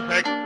perfect.